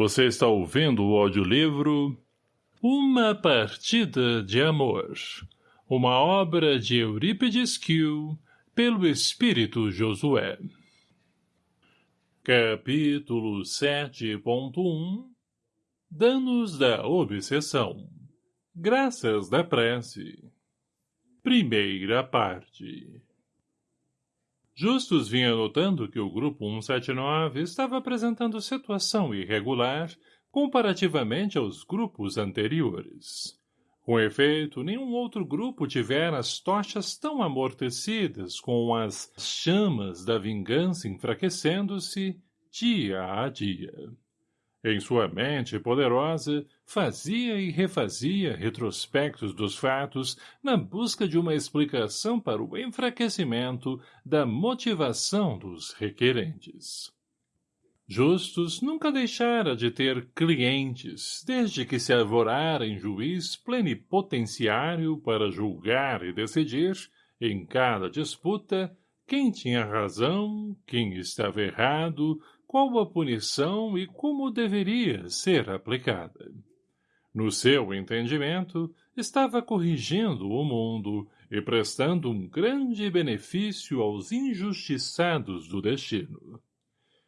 Você está ouvindo o audiolivro Uma Partida de Amor, uma obra de Eurípides Kiel, pelo Espírito Josué. Capítulo 7.1 Danos da Obsessão. Graças da Prece. Primeira parte Justus vinha notando que o Grupo 179 estava apresentando situação irregular comparativamente aos grupos anteriores. Com efeito, nenhum outro grupo tivera as tochas tão amortecidas com as chamas da vingança enfraquecendo-se dia a dia. Em sua mente poderosa, fazia e refazia retrospectos dos fatos na busca de uma explicação para o enfraquecimento da motivação dos requerentes. Justus nunca deixara de ter clientes, desde que se arvorara em juiz plenipotenciário para julgar e decidir, em cada disputa, quem tinha razão, quem estava errado, qual a punição e como deveria ser aplicada. No seu entendimento, estava corrigindo o mundo e prestando um grande benefício aos injustiçados do destino.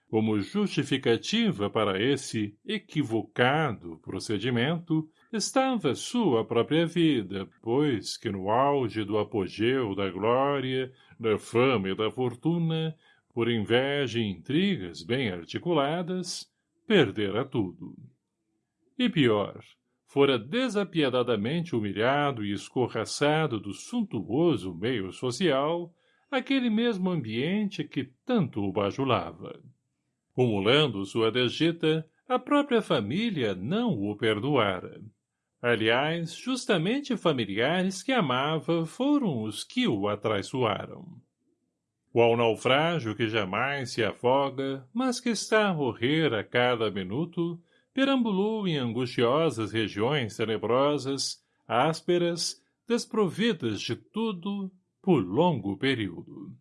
Como justificativa para esse equivocado procedimento, estava sua própria vida, pois que no auge do apogeu da glória, da fama e da fortuna, por inveja e intrigas bem articuladas, perdera tudo. E pior, fora desapiedadamente humilhado e escorraçado do suntuoso meio social, aquele mesmo ambiente que tanto o bajulava. Cumulando sua desdita, a própria família não o perdoara. Aliás, justamente familiares que amava foram os que o atraiçoaram. Qual naufrágio que jamais se afoga, mas que está a morrer a cada minuto, perambulou em angustiosas regiões tenebrosas, ásperas, desprovidas de tudo, por longo período.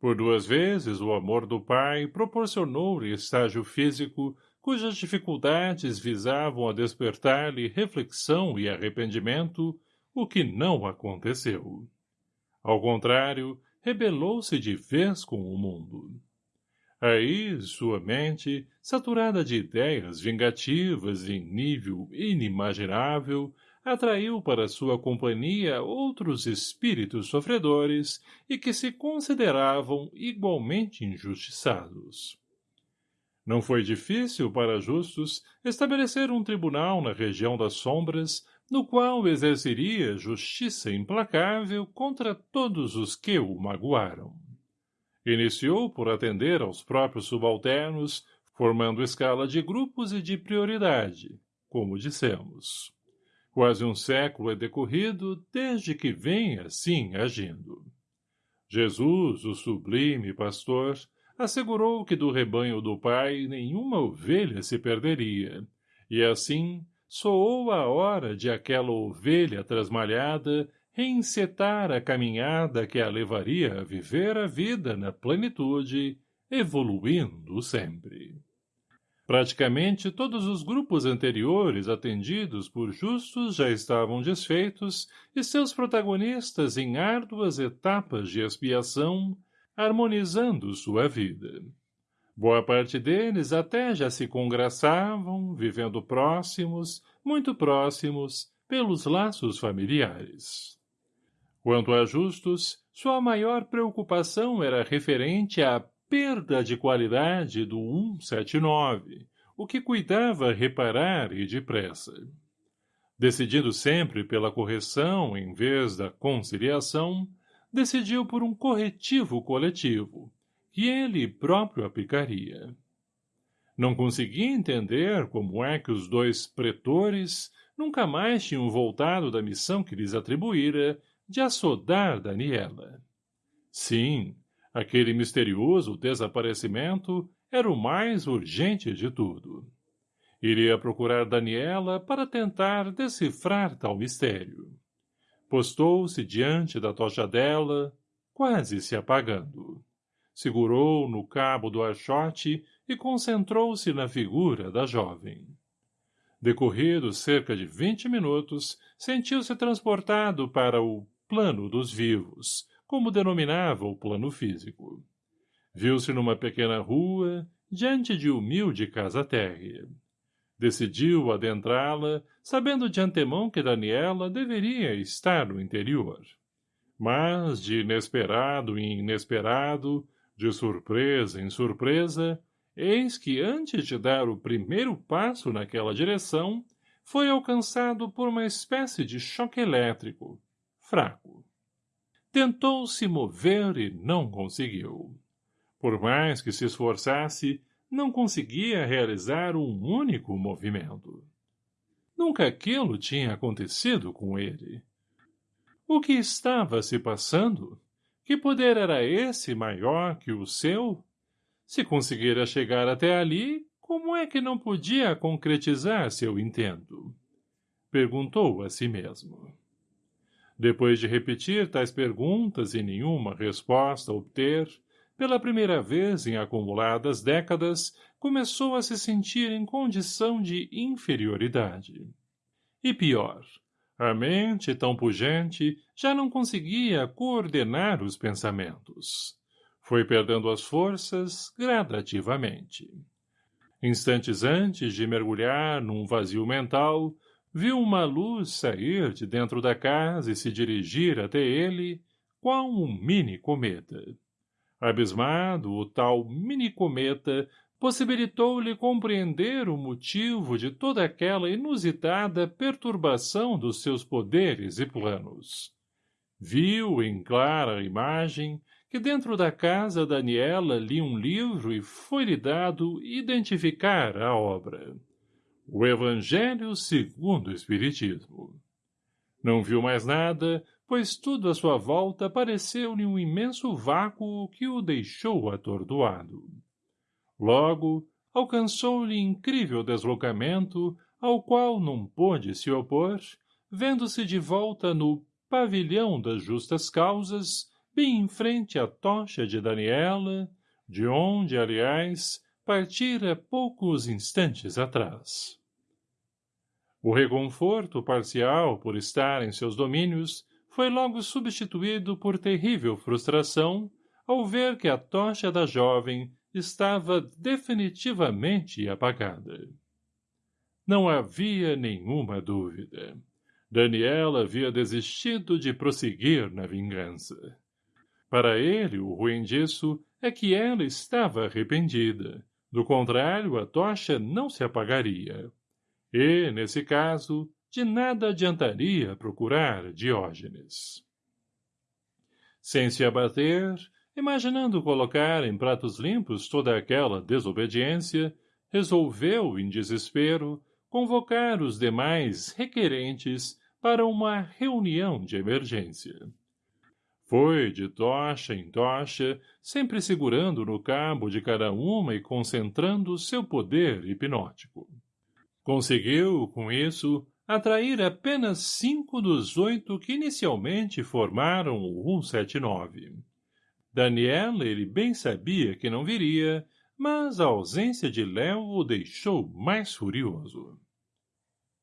Por duas vezes o amor do pai proporcionou-lhe estágio físico cujas dificuldades visavam a despertar-lhe reflexão e arrependimento, o que não aconteceu. Ao contrário, rebelou-se de vez com o mundo. Aí, sua mente, saturada de ideias vingativas em nível inimaginável, atraiu para sua companhia outros espíritos sofredores e que se consideravam igualmente injustiçados. Não foi difícil para justos estabelecer um tribunal na região das sombras no qual exerceria justiça implacável contra todos os que o magoaram. Iniciou por atender aos próprios subalternos, formando escala de grupos e de prioridade, como dissemos. Quase um século é decorrido desde que vem assim agindo. Jesus, o sublime pastor, assegurou que do rebanho do Pai nenhuma ovelha se perderia, e assim soou a hora de aquela ovelha trasmalhada reencetar a caminhada que a levaria a viver a vida na plenitude, evoluindo sempre. Praticamente todos os grupos anteriores atendidos por justos já estavam desfeitos e seus protagonistas em árduas etapas de expiação, harmonizando sua vida. Boa parte deles até já se congraçavam, vivendo próximos, muito próximos, pelos laços familiares. Quanto a justos, sua maior preocupação era referente à perda de qualidade do 179, o que cuidava reparar e depressa. Decidindo sempre pela correção em vez da conciliação, decidiu por um corretivo coletivo, que ele próprio aplicaria. Não conseguia entender como é que os dois pretores nunca mais tinham voltado da missão que lhes atribuíra de assodar Daniela. Sim, aquele misterioso desaparecimento era o mais urgente de tudo. Iria procurar Daniela para tentar decifrar tal mistério. Postou-se diante da tocha dela, quase se apagando segurou no cabo do archote e concentrou-se na figura da jovem. Decorridos cerca de vinte minutos, sentiu-se transportado para o plano dos vivos, como denominava o plano físico. Viu-se numa pequena rua, diante de humilde casa térrea. Decidiu adentrá-la, sabendo de antemão que Daniela deveria estar no interior. Mas, de inesperado em inesperado, de surpresa em surpresa, eis que antes de dar o primeiro passo naquela direção, foi alcançado por uma espécie de choque elétrico, fraco. Tentou se mover e não conseguiu. Por mais que se esforçasse, não conseguia realizar um único movimento. Nunca aquilo tinha acontecido com ele. O que estava se passando? Que poder era esse maior que o seu? Se conseguira chegar até ali, como é que não podia concretizar seu intento? Perguntou a si mesmo. Depois de repetir tais perguntas e nenhuma resposta obter, pela primeira vez em acumuladas décadas, começou a se sentir em condição de inferioridade. E pior, a mente, tão pujante, já não conseguia coordenar os pensamentos. Foi perdendo as forças gradativamente. Instantes antes de mergulhar num vazio mental, viu uma luz sair de dentro da casa e se dirigir até ele, qual um mini cometa. Abismado, o tal mini-cometa possibilitou-lhe compreender o motivo de toda aquela inusitada perturbação dos seus poderes e planos. Viu em clara imagem que dentro da casa Daniela lia um livro e foi-lhe dado identificar a obra. O Evangelho segundo o Espiritismo. Não viu mais nada, pois tudo à sua volta pareceu-lhe um imenso vácuo que o deixou atordoado. Logo, alcançou-lhe incrível deslocamento, ao qual não pôde se opor, vendo-se de volta no pavilhão das justas causas, bem em frente à tocha de Daniela, de onde, aliás, partira poucos instantes atrás. O reconforto parcial por estar em seus domínios foi logo substituído por terrível frustração ao ver que a tocha da jovem estava definitivamente apagada. Não havia nenhuma dúvida. Daniela havia desistido de prosseguir na vingança. Para ele, o ruim disso é que ela estava arrependida. Do contrário, a tocha não se apagaria. E, nesse caso, de nada adiantaria procurar Diógenes. Sem se abater, imaginando colocar em pratos limpos toda aquela desobediência, resolveu, em desespero, convocar os demais requerentes para uma reunião de emergência. Foi de tocha em tocha, sempre segurando no cabo de cada uma e concentrando seu poder hipnótico. Conseguiu, com isso, atrair apenas cinco dos oito que inicialmente formaram o 179. Daniela ele bem sabia que não viria, mas a ausência de Léo o deixou mais furioso.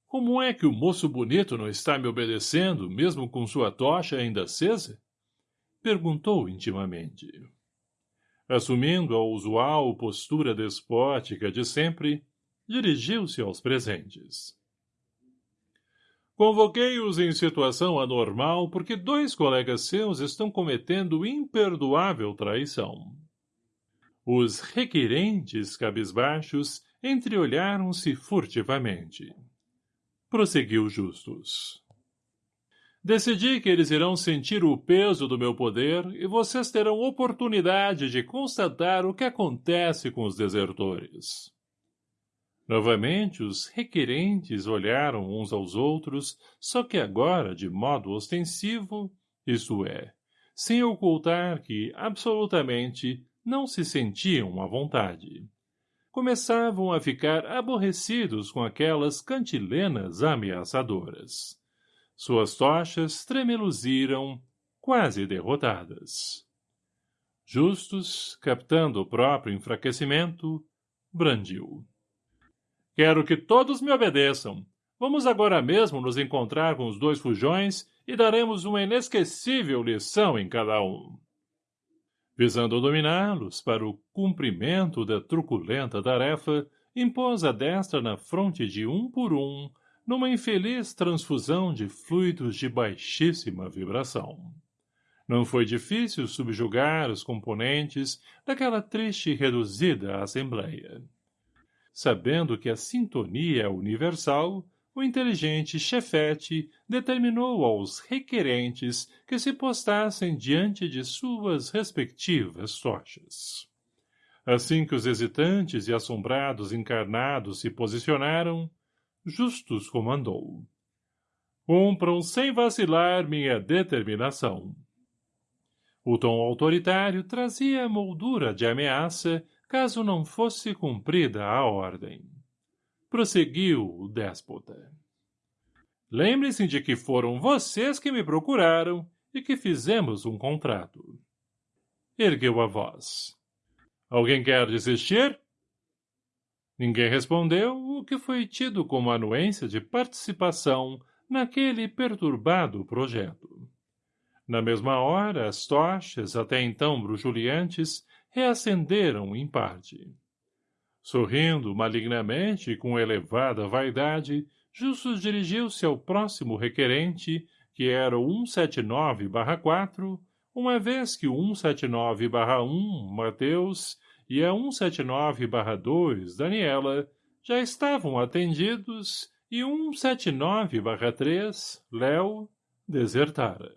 Como é que o moço bonito não está me obedecendo, mesmo com sua tocha ainda acesa? Perguntou intimamente. Assumindo a usual postura despótica de sempre, dirigiu-se aos presentes. Convoquei-os em situação anormal porque dois colegas seus estão cometendo imperdoável traição. Os requerentes cabisbaixos entreolharam-se furtivamente. Prosseguiu Justus. Decidi que eles irão sentir o peso do meu poder e vocês terão oportunidade de constatar o que acontece com os desertores. Novamente, os requerentes olharam uns aos outros, só que agora de modo ostensivo, isto é, sem ocultar que, absolutamente, não se sentiam à vontade. Começavam a ficar aborrecidos com aquelas cantilenas ameaçadoras. Suas tochas tremeluziram, quase derrotadas. Justus, captando o próprio enfraquecimento, brandiu. Quero que todos me obedeçam. Vamos agora mesmo nos encontrar com os dois fujões e daremos uma inesquecível lição em cada um. Visando dominá-los para o cumprimento da truculenta tarefa, impôs a destra na fronte de um por um, numa infeliz transfusão de fluidos de baixíssima vibração. Não foi difícil subjugar os componentes daquela triste e reduzida assembleia. Sabendo que a sintonia é universal, o inteligente chefete determinou aos requerentes que se postassem diante de suas respectivas tochas. Assim que os hesitantes e assombrados encarnados se posicionaram, Justus comandou. Cumpram sem vacilar minha determinação. O tom autoritário trazia moldura de ameaça caso não fosse cumprida a ordem. Prosseguiu o déspota. Lembre-se de que foram vocês que me procuraram e que fizemos um contrato. Ergueu a voz. Alguém quer desistir? Ninguém respondeu, o que foi tido como anuência de participação naquele perturbado projeto. Na mesma hora, as tochas, até então bruxuleantes, reacenderam em parte. Sorrindo malignamente e com elevada vaidade, Justus dirigiu-se ao próximo requerente, que era o 179-4, uma vez que o 179-1, Mateus, e a 179-2, Daniela, já estavam atendidos e 179-3, Léo, desertara.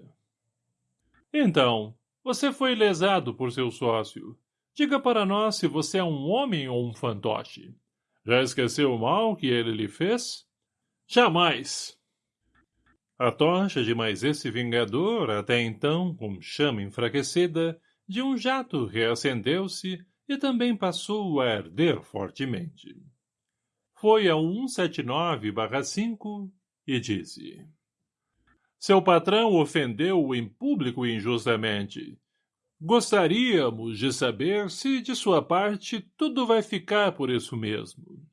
Então, você foi lesado por seu sócio. Diga para nós se você é um homem ou um fantoche. Já esqueceu o mal que ele lhe fez? Jamais! A tocha de mais esse vingador, até então com chama enfraquecida, de um jato reacendeu-se e também passou a arder fortemente. Foi a 179-5 e disse... Seu patrão ofendeu-o em público injustamente. Gostaríamos de saber se, de sua parte, tudo vai ficar por isso mesmo.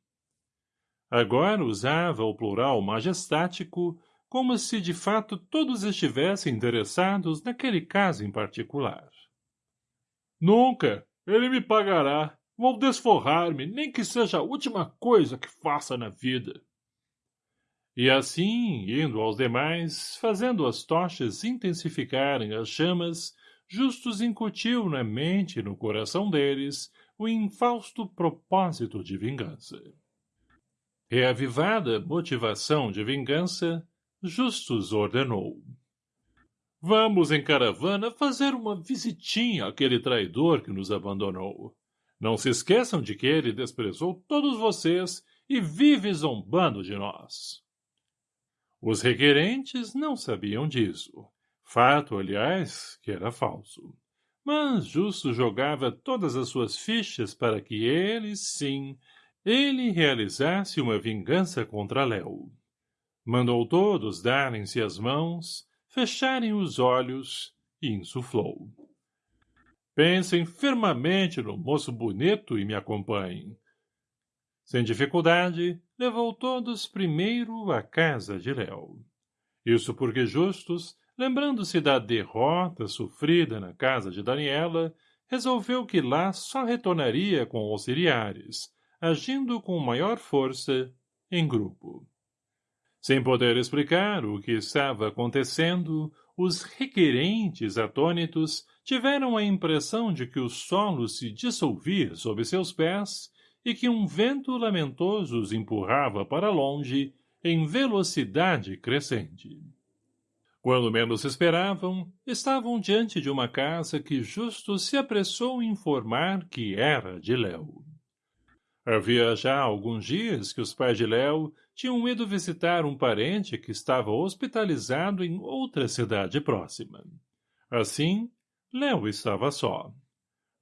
Agora usava o plural majestático, como se de fato todos estivessem interessados naquele caso em particular. Nunca! Ele me pagará. Vou desforrar-me, nem que seja a última coisa que faça na vida. E assim, indo aos demais, fazendo as tochas intensificarem as chamas, Justus incutiu na mente e no coração deles o infausto propósito de vingança. Reavivada motivação de vingança, Justus ordenou. Vamos em caravana fazer uma visitinha àquele traidor que nos abandonou. Não se esqueçam de que ele desprezou todos vocês e vive zombando de nós. Os requerentes não sabiam disso. Fato, aliás, que era falso. Mas Justo jogava todas as suas fichas para que ele, sim, ele realizasse uma vingança contra Léo. Mandou todos darem-se as mãos, fecharem os olhos e insuflou. Pensem firmemente no moço bonito e me acompanhem. Sem dificuldade, levou todos primeiro à casa de Léo. Isso porque Justus, lembrando-se da derrota sofrida na casa de Daniela, resolveu que lá só retornaria com auxiliares, agindo com maior força, em grupo. Sem poder explicar o que estava acontecendo, os requerentes atônitos tiveram a impressão de que o solo se dissolvia sob seus pés e que um vento lamentoso os empurrava para longe em velocidade crescente. Quando menos esperavam, estavam diante de uma casa que justo se apressou em informar que era de Léo. Havia já alguns dias que os pais de Léo tinham ido visitar um parente que estava hospitalizado em outra cidade próxima. Assim, Léo estava só.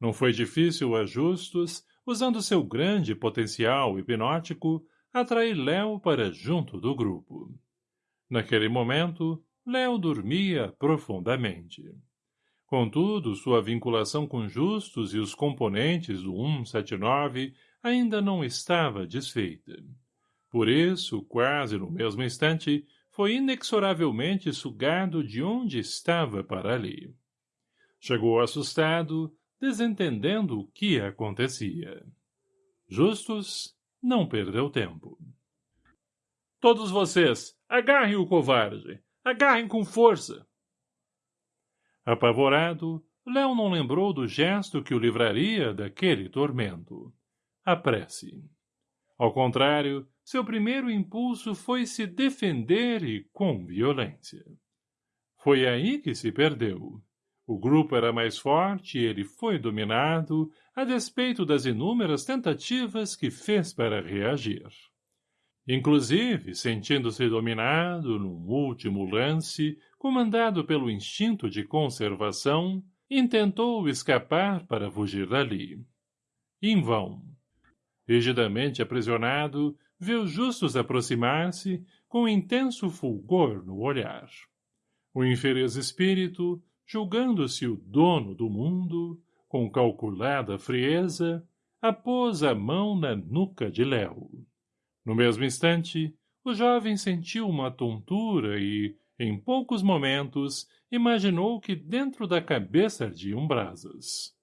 Não foi difícil a Justus usando seu grande potencial hipnótico, atrair Léo para junto do grupo. Naquele momento, Léo dormia profundamente. Contudo, sua vinculação com Justus e os componentes do 179 ainda não estava desfeita. Por isso, quase no mesmo instante, foi inexoravelmente sugado de onde estava para ali. Chegou assustado, desentendendo o que acontecia. Justus não perdeu tempo. Todos vocês, agarrem o covarde! Agarrem com força! Apavorado, Léo não lembrou do gesto que o livraria daquele tormento. A prece. Ao contrário, seu primeiro impulso foi se defender e com violência. Foi aí que se perdeu. O grupo era mais forte e ele foi dominado, a despeito das inúmeras tentativas que fez para reagir. Inclusive, sentindo-se dominado, num último lance, comandado pelo instinto de conservação, intentou escapar para fugir dali. Em vão. Rigidamente aprisionado, viu Justus aproximar-se com intenso fulgor no olhar. O infeliz espírito, julgando-se o dono do mundo, com calculada frieza, apôs a mão na nuca de Léo. No mesmo instante, o jovem sentiu uma tontura e, em poucos momentos, imaginou que dentro da cabeça ardiam brasas.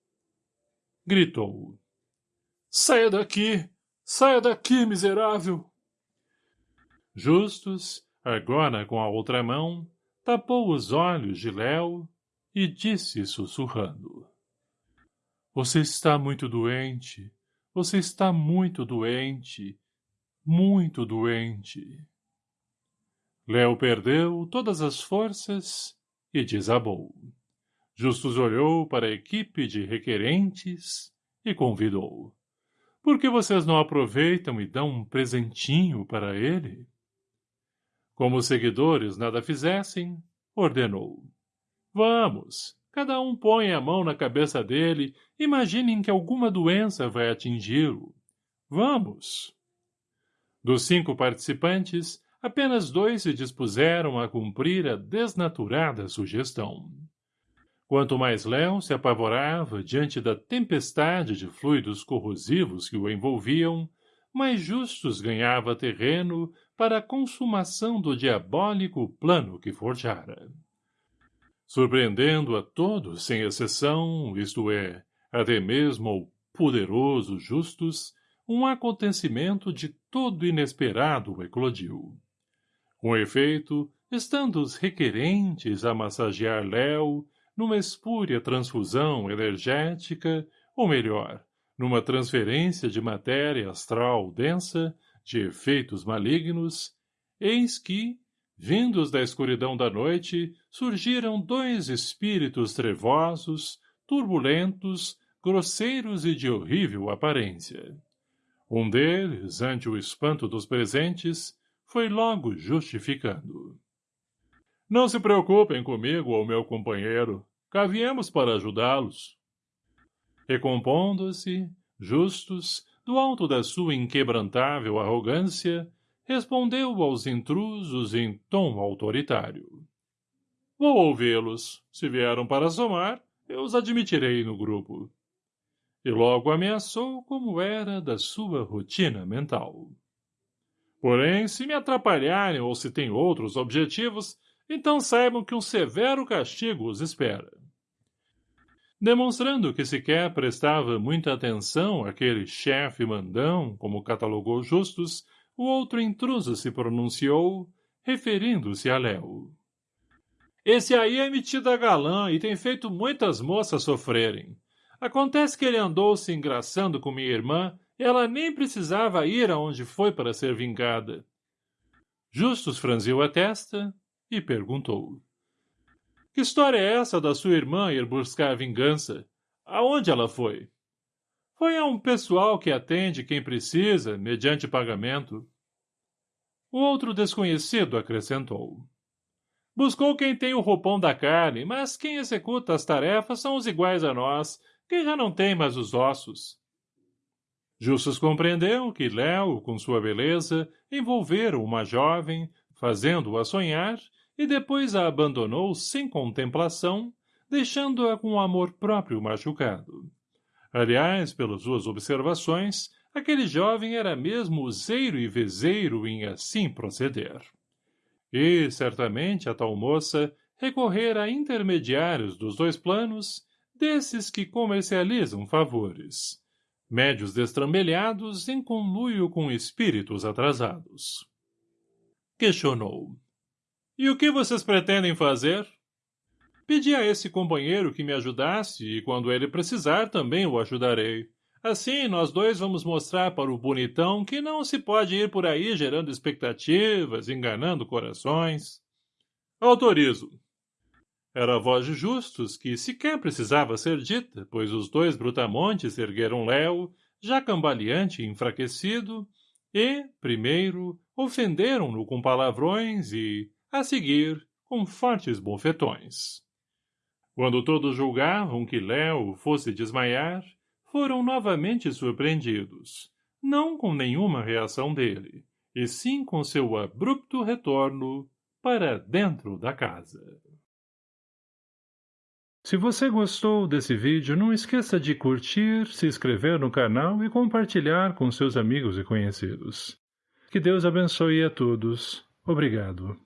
Gritou. Saia daqui! Saia daqui, miserável! Justus, agora com a outra mão, tapou os olhos de Léo e disse sussurrando. Você está muito doente. Você está muito doente. Muito doente. Léo perdeu todas as forças e desabou. Justus olhou para a equipe de requerentes e convidou. Por que vocês não aproveitam e dão um presentinho para ele? Como os seguidores nada fizessem, ordenou. Vamos, cada um põe a mão na cabeça dele, imaginem que alguma doença vai atingi-lo. Vamos. Dos cinco participantes, apenas dois se dispuseram a cumprir a desnaturada sugestão. Quanto mais Léo se apavorava diante da tempestade de fluidos corrosivos que o envolviam, mais justos ganhava terreno para a consumação do diabólico plano que forjara surpreendendo a todos sem exceção, isto é, até mesmo ao poderoso Justus, um acontecimento de todo inesperado eclodiu. Com efeito, estando os requerentes a massagear Léo, numa espúria transfusão energética, ou melhor, numa transferência de matéria astral densa, de efeitos malignos, eis que, Vindos da escuridão da noite, surgiram dois espíritos trevosos, turbulentos, grosseiros e de horrível aparência. Um deles, ante o espanto dos presentes, foi logo justificando. Não se preocupem comigo ou meu companheiro. Cá viemos para ajudá-los. Recompondo-se, justos, do alto da sua inquebrantável arrogância, respondeu aos intrusos em tom autoritário. Vou ouvi-los. Se vieram para somar, eu os admitirei no grupo. E logo ameaçou como era da sua rotina mental. Porém, se me atrapalharem ou se têm outros objetivos, então saibam que um severo castigo os espera. Demonstrando que sequer prestava muita atenção àquele chefe mandão, como catalogou Justus, o outro intruso se pronunciou, referindo-se a Léo. Esse aí é metido a galã e tem feito muitas moças sofrerem. Acontece que ele andou se engraçando com minha irmã ela nem precisava ir aonde foi para ser vingada. Justus franziu a testa e perguntou. Que história é essa da sua irmã ir buscar vingança? Aonde ela foi? Foi a um pessoal que atende quem precisa, mediante pagamento. O outro desconhecido acrescentou. Buscou quem tem o roupão da carne, mas quem executa as tarefas são os iguais a nós, que já não tem mais os ossos. Justus compreendeu que Léo, com sua beleza, envolvera uma jovem, fazendo-a sonhar, e depois a abandonou sem contemplação, deixando-a com o amor próprio machucado. Aliás, pelas suas observações, aquele jovem era mesmo useiro e vezeiro em assim proceder. E, certamente, a tal moça recorrera a intermediários dos dois planos, desses que comercializam favores, médios destrambelhados em conluio com espíritos atrasados. Questionou. E o que vocês pretendem fazer? Pedi a esse companheiro que me ajudasse e quando ele precisar também o ajudarei. Assim, nós dois vamos mostrar para o bonitão que não se pode ir por aí gerando expectativas, enganando corações. Autorizo. Era a voz de Justus, que sequer precisava ser dita, pois os dois brutamontes ergueram Léo, já cambaleante e enfraquecido, e, primeiro, ofenderam-no com palavrões e, a seguir, com fortes bofetões. Quando todos julgavam que Léo fosse desmaiar, foram novamente surpreendidos, não com nenhuma reação dele, e sim com seu abrupto retorno para dentro da casa. Se você gostou desse vídeo, não esqueça de curtir, se inscrever no canal e compartilhar com seus amigos e conhecidos. Que Deus abençoe a todos. Obrigado.